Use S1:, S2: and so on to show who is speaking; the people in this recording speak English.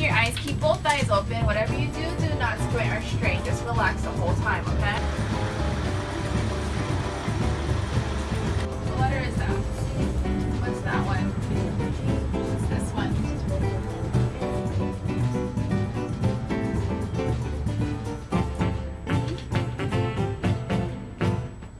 S1: your eyes. Keep both eyes open. Whatever you do, do not squint or strain. Just relax the whole time.